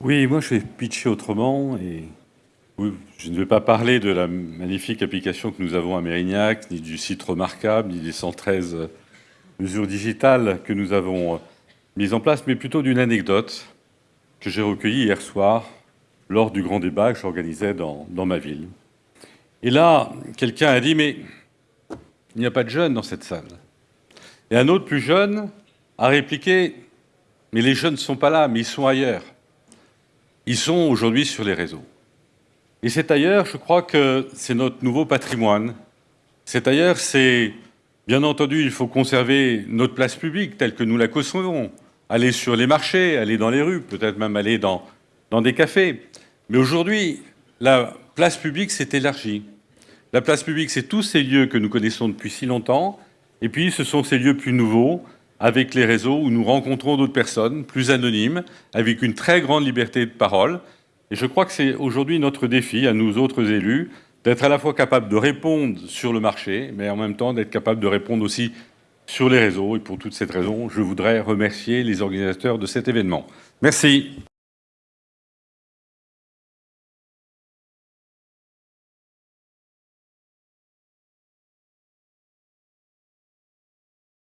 Oui, moi je vais pitcher autrement et je ne vais pas parler de la magnifique application que nous avons à Mérignac, ni du site remarquable, ni des 113 mesures digitales que nous avons mises en place, mais plutôt d'une anecdote que j'ai recueillie hier soir lors du grand débat que j'organisais dans, dans ma ville. Et là, quelqu'un a dit, mais il n'y a pas de jeunes dans cette salle. Et un autre plus jeune a répliqué, mais les jeunes ne sont pas là, mais ils sont ailleurs. Ils sont aujourd'hui sur les réseaux. Et c'est ailleurs, je crois que c'est notre nouveau patrimoine. C'est ailleurs, c'est, bien entendu, il faut conserver notre place publique telle que nous la concevons. Aller sur les marchés, aller dans les rues, peut-être même aller dans, dans des cafés. Mais aujourd'hui, la place publique s'est élargie. La place publique, c'est tous ces lieux que nous connaissons depuis si longtemps. Et puis, ce sont ces lieux plus nouveaux, avec les réseaux où nous rencontrons d'autres personnes plus anonymes, avec une très grande liberté de parole. Et je crois que c'est aujourd'hui notre défi, à nous autres élus, d'être à la fois capable de répondre sur le marché, mais en même temps d'être capable de répondre aussi sur les réseaux. Et pour toutes ces raisons, je voudrais remercier les organisateurs de cet événement. Merci.